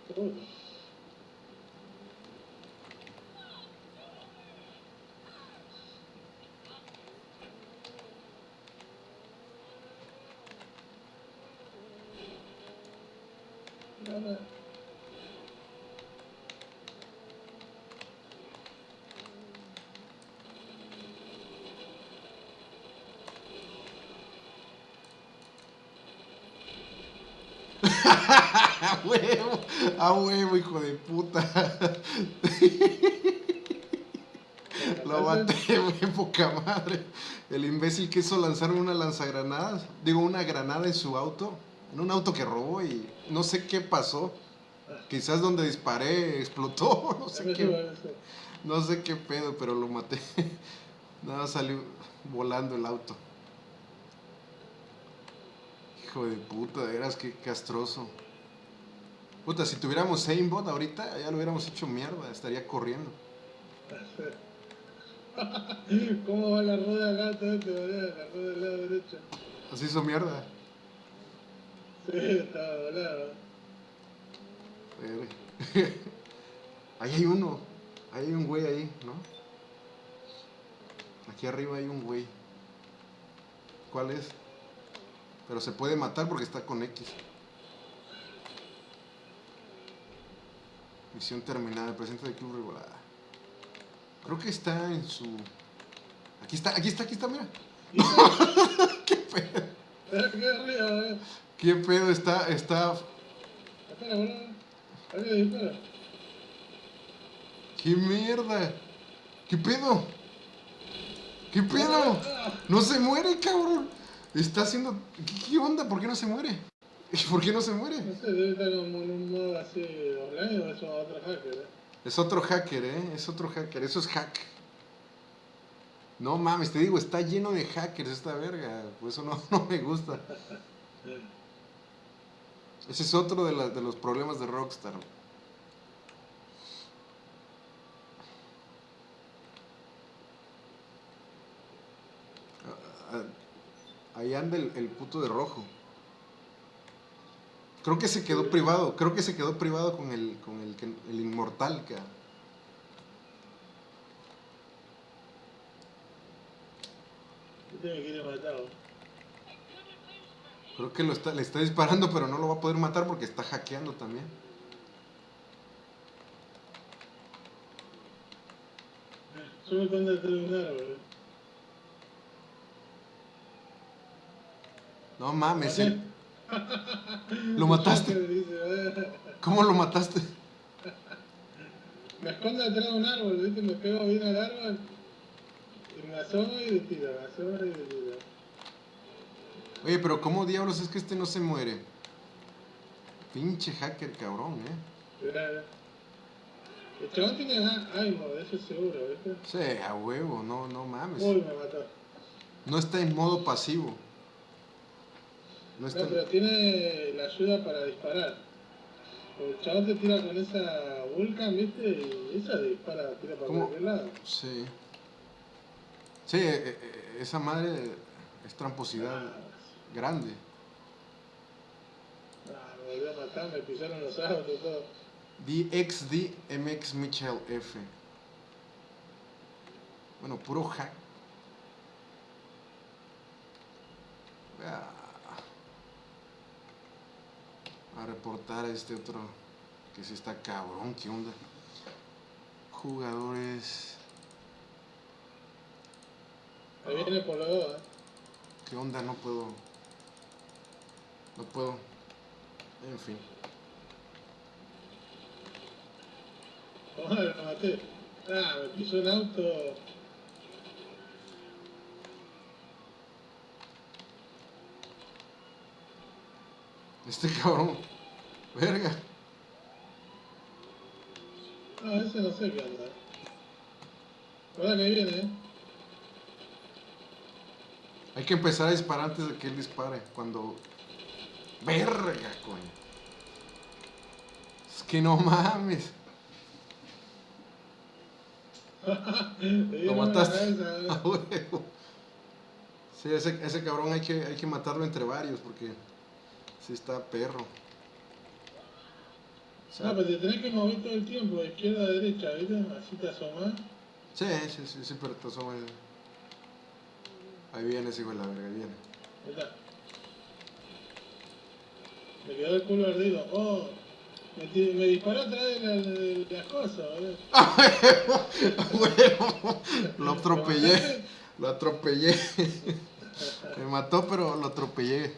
Seguro. No, no. A huevo, a huevo, hijo de puta. Lo maté, güey, poca madre. El imbécil quiso lanzar una lanzagranadas, digo, una granada en su auto, en un auto que robó y no sé qué pasó. Quizás donde disparé explotó, no sé qué, no sé qué pedo, pero lo maté. Nada, salió volando el auto. Hijo de puta, de veras que castroso. Puta, si tuviéramos aimbot ahorita, ya lo hubiéramos hecho mierda, estaría corriendo. ¿Cómo va la rueda acá? Te volea, la rueda del lado derecho. Así hizo mierda. Sí, estaba volado. Verga. Ahí hay uno. Ahí hay un güey ahí, ¿no? Aquí arriba hay un güey. ¿Cuál es? Pero se puede matar porque está con X. Misión terminada. Presente de club regulada. Creo que está en su. Aquí está, aquí está, aquí está, mira. ¿Qué pedo? Qué arriba, eh. ¿Qué pedo? Está, está. ¿Qué mierda? ¿Qué pedo? ¿Qué pedo? No se muere, cabrón. Está haciendo. ¿Qué, qué onda? ¿Por qué no se muere? ¿Por qué no se muere? No sé, debe estar como en un modo así online o eso otro hacker, eh. Es otro hacker, ¿eh? Es otro hacker. Eso es hack. No mames, te digo, está lleno de hackers esta verga. Por eso no, no me gusta. Ese es otro de, la- de los problemas de Rockstar. Ah, ah, Ahí anda el, el puto de rojo. Creo que se quedó privado. Creo que se quedó privado con el, con el, el inmortal, cara. Creo que lo está, le está disparando, pero no lo va a poder matar porque está hackeando también. Terminar, boludo. No mames, el- lo mataste. ¿Cómo lo mataste? Me escondo detrás de un árbol, ¿viste? Me pego bien al árbol. Y me asomo y le tiro, me asomo y le tiro. Oye, pero ¿cómo diablos es que este no se muere? Pinche hacker cabrón, ¿eh? Mirá. El chabón tiene ánimo, de eso seguro, ¿viste? Sí, a huevo, no, no mames. Uy, me mató. No está en modo pasivo. No No, está pero tiene la ayuda para disparar. El chabón te tira con esa Vulcan, ¿viste? Y esa dispara, tira para ¿Cómo? cualquier lado. Sí. Sí, eh, eh, esa madre es tramposidad grande. Ah, me volvió a matar, me pisaron los autos, todo. DXD MX Mitchell F. Bueno, puro hack. Ah. A reportar a este otro que sí está cabrón, ¿qué onda? Jugadores. Ahí viene por dos, ¿eh? ¿Qué onda? No puedo. No puedo. En fin. ¿Cómo lo maté? Ah, me pisó un auto. Este cabrón. Verga. No, ese no sé qué anda. Ahora que viene, ¿eh? Hay que empezar a disparar antes de que él dispare. Cuando. Verga, coño. Es que no mames. Lo mataste. ¿eh? Huevo. Sí, ese, ese cabrón hay que, hay que matarlo entre varios porque sí está perro. no, pero te tenés que mover todo el tiempo, de izquierda a derecha, ¿viste? Así te asomás. Sí, sí, sí, sí, pero te asomas. Ahí viene hijo de la verga, ahí viene. Está. Me quedó el culo ardido. Oh, me, disparó atrás de, la, de las cosas, boludo. Huevo. Lo atropellé, lo atropellé. Me mató, pero lo atropellé.